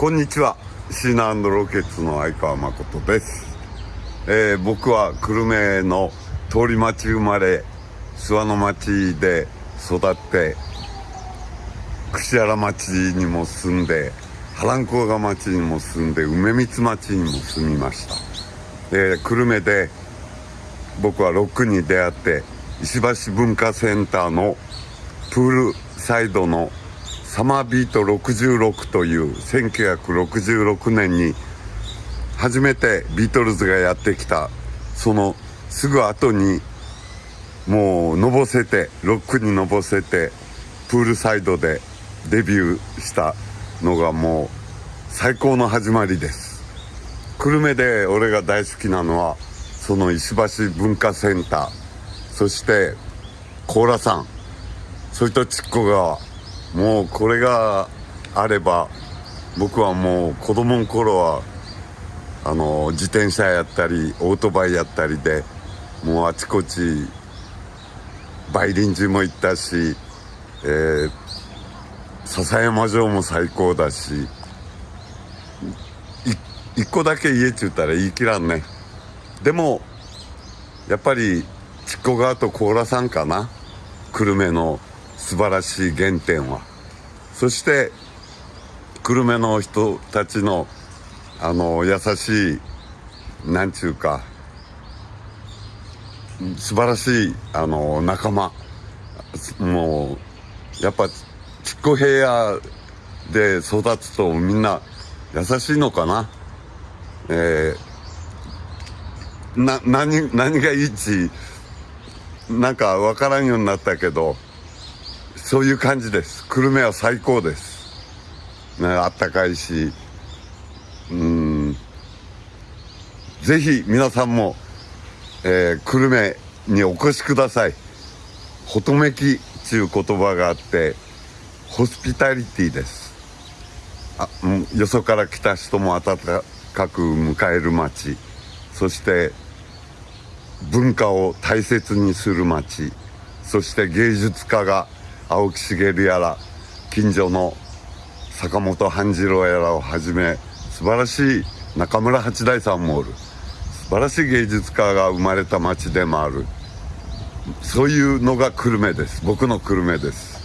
こんにちは。シーナロケッツの相川誠です、えー僕は久留米の通り町生まれ諏訪の町で育って櫛原町にも住んで波蘭甲賀町にも住んで梅光町にも住みました、えー久留米で僕はロックに出会って石橋文化センターのプールサイドのサマービート66という1966年に初めてビートルズがやってきた。そのすぐ後にもうのぼせてロックにのぼせてプールサイドでデビューしたのがもう最高の始まりです。久留米で俺が大好きなのはその石橋文化センター。そして高良山それと筑後川もうこれがあれば僕はもう子供の頃はあの自転車やったりオートバイやったりでもうあちこち梅林寺も行ったし、えー笹山城も最高だし一個だけ家って言ったら言い切らんね。でもやっぱり筑後川と高良山かな？久留米の素晴らしい原点は。そして久留米の人たちのあの優しいなんちゅうか素晴らしいあの仲間。もうやっぱ筑後平野で育つとみんな優しいのかな。えーな何何がいいちなんか分からんようになったけどそういう感じです。久留米は最高です、ね、あったかいし。うん。ぜひ皆さんも、えー久留米にお越しください。ほとめきっていう言葉があってホスピタリティです。あうよそから来た人も温かく迎える街。そして文化を大切にする街。そして芸術家が青木茂やら近所の坂本半次郎やらをはじめ素晴らしい中村八大さんもおる。素晴らしい芸術家が生まれた町でもある。そういうのが久留米です。僕の久留米です。